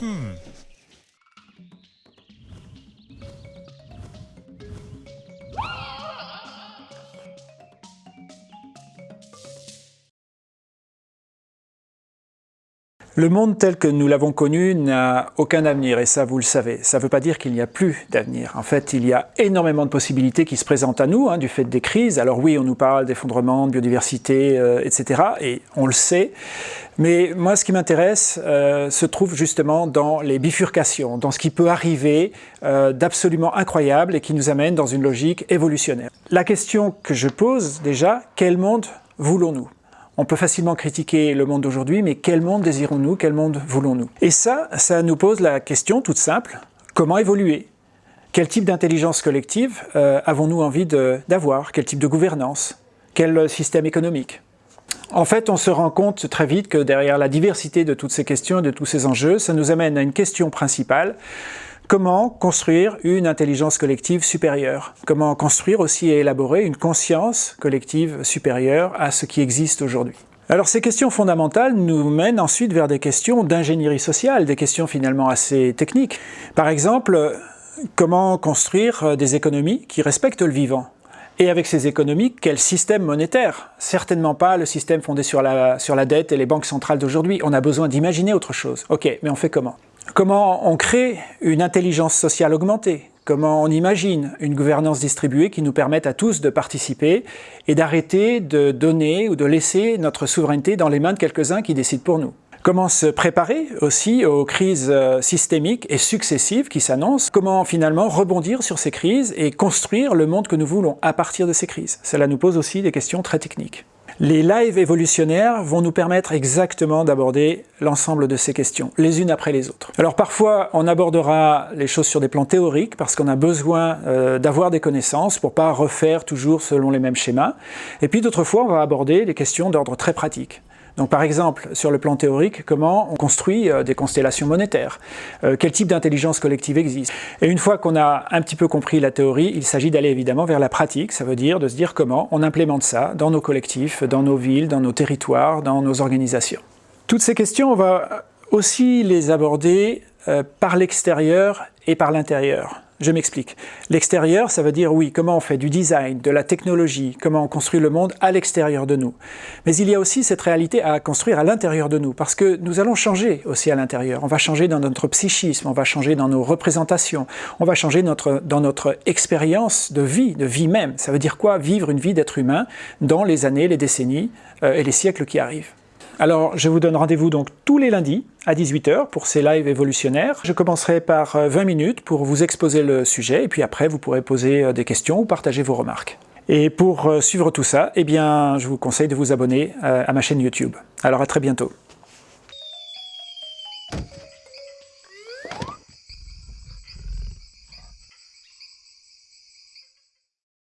嗯。Le monde tel que nous l'avons connu n'a aucun avenir, et ça vous le savez. Ça ne veut pas dire qu'il n'y a plus d'avenir. En fait, il y a énormément de possibilités qui se présentent à nous, hein, du fait des crises. Alors oui, on nous parle d'effondrement, de biodiversité, euh, etc., et on le sait. Mais moi, ce qui m'intéresse euh, se trouve justement dans les bifurcations, dans ce qui peut arriver euh, d'absolument incroyable et qui nous amène dans une logique évolutionnaire. La question que je pose déjà, quel monde voulons-nous? On peut facilement critiquer le monde d'aujourd'hui, mais quel monde désirons-nous Quel monde voulons-nous? Et ça, ça nous pose la question toute simple, comment évoluer? Quel type d'intelligence collective euh, avons-nous envie d'avoir? Quel type de gouvernance? Quel système économique? En fait, on se rend compte très vite que derrière la diversité de toutes ces questions et de tous ces enjeux, ça nous amène à une question principale, Comment construire une intelligence collective supérieure? Comment construire aussi et élaborer une conscience collective supérieure à ce qui existe aujourd'hui? Alors ces questions fondamentales nous mènent ensuite vers des questions d'ingénierie sociale, des questions finalement assez techniques. Par exemple, comment construire des économies qui respectent le vivant? Et avec ces économies, quel système monétaire? Certainement pas le système fondé sur la, sur la dette et les banques centrales d'aujourd'hui. On a besoin d'imaginer autre chose. Ok, mais on fait comment? Comment on crée une intelligence sociale augmentée? Comment on imagine une gouvernance distribuée qui nous permette à tous de participer et d'arrêter de donner ou de laisser notre souveraineté dans les mains de quelques-uns qui décident pour nous? Comment se préparer aussi aux crises euh, systémiques et successives qui s'annoncent? Comment finalement rebondir sur ces crises et construire le monde que nous voulons à partir de ces crises? Cela nous pose aussi des questions très techniques. Les lives évolutionnaires vont nous permettre exactement d'aborder l'ensemble de ces questions, les unes après les autres. Alors parfois, on abordera les choses sur des plans théoriques parce qu'on a besoin euh, d'avoir des connaissances pour pas refaire toujours selon les mêmes schémas. Et puis d'autres fois, on va aborder les questions d'ordre très pratique. Donc par exemple, sur le plan théorique, comment on construit euh, des constellations monétaires? Euh, Quel type d'intelligence collective existe? Et une fois qu'on a un petit peu compris la théorie, il s'agit d'aller évidemment vers la pratique, ça veut dire de se dire comment on implémente ça dans nos collectifs, dans nos villes, dans nos territoires, dans nos organisations. Toutes ces questions, on va aussi les aborder euh, par l'extérieur et par l'intérieur. Je m'explique. L'extérieur, ça veut dire, oui, comment on fait du design, de la technologie, comment on construit le monde à l'extérieur de nous. Mais il y a aussi cette réalité à construire à l'intérieur de nous, parce que nous allons changer aussi à l'intérieur. On va changer dans notre psychisme, on va changer dans nos représentations, on va changer dans notre expérience de vie, de vie même. Ça veut dire quoi? Vivre une vie d'être humain dans les années, les décennies euh, et les siècles qui arrivent. Alors, je vous donne rendez-vous donc tous les lundis à 18h pour ces lives évolutionnaires. Je commencerai par 20 euh, minutes pour vous exposer le sujet, et puis après, vous pourrez poser euh, des questions ou partager vos remarques. Et pour euh, suivre tout ça, eh je vous conseille de vous abonner à ma chaîne YouTube. Alors à très bientôt.